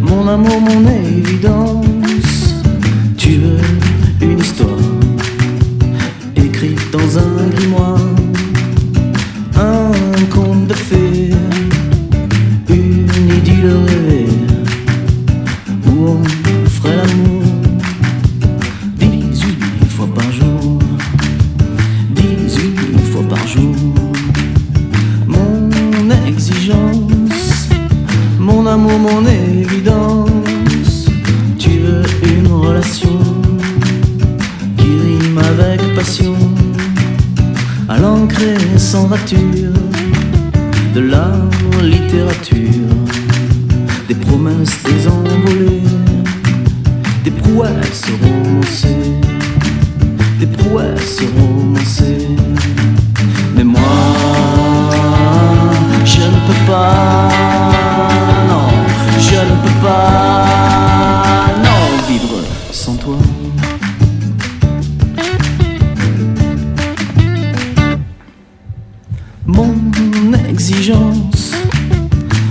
mon amour, mon évidence. Tu veux une histoire écrite dans un grimoire, un conte de fées, une idylle rêvée. Où on ferait l'amour sans rature, de la littérature, des promesses désenvolées, des prouesses romancées, des prouesses romancées.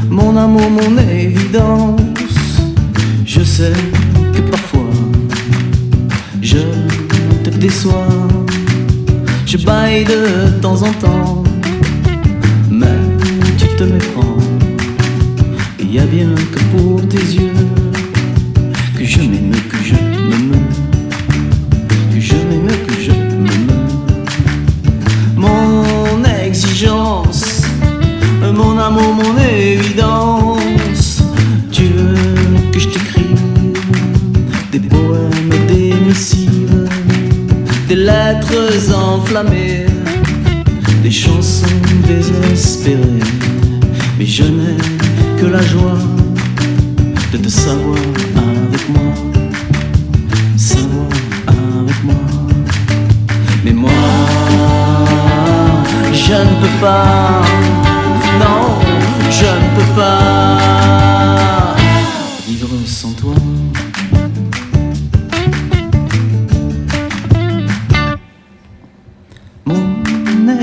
Mon amour, mon évidence, je sais que parfois je te déçois. Je baille de temps en temps, mais tu te méprends. Il y a bien que pour tes yeux des lettres enflammées, des chansons désespérées. Mais je n'ai que la joie de te savoir avec moi, savoir avec moi. Mais moi, je ne peux pas,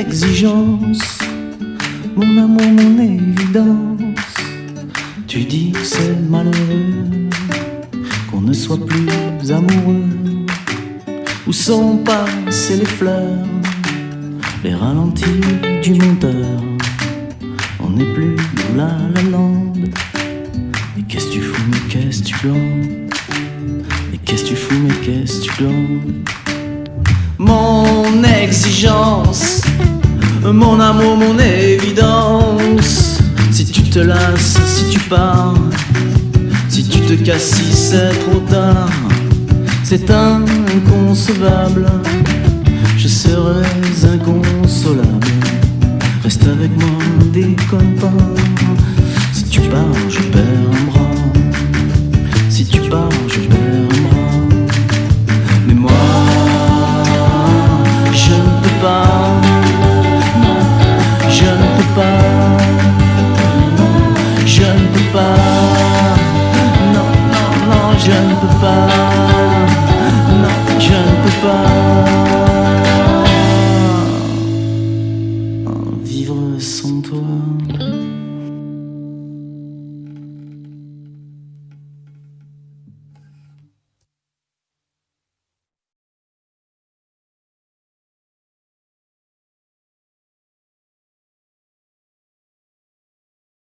exigence, mon amour, mon évidence. Tu dis que c'est malheureux qu'on ne soit plus amoureux. Où sont passées les fleurs, les ralentis du monteur? On n'est plus dans la la land. Et qu'est-ce que tu fous, mais qu'est-ce que tu glandes Et qu'est-ce que tu fous, mais qu'est-ce que tu glandes mon exigence, mon amour, mon évidence. Si tu te lasses, si tu pars, si tu te casses, si c'est trop tard, c'est inconcevable. Je serais inconsolable. Reste avec moi, déconne pas. Bye.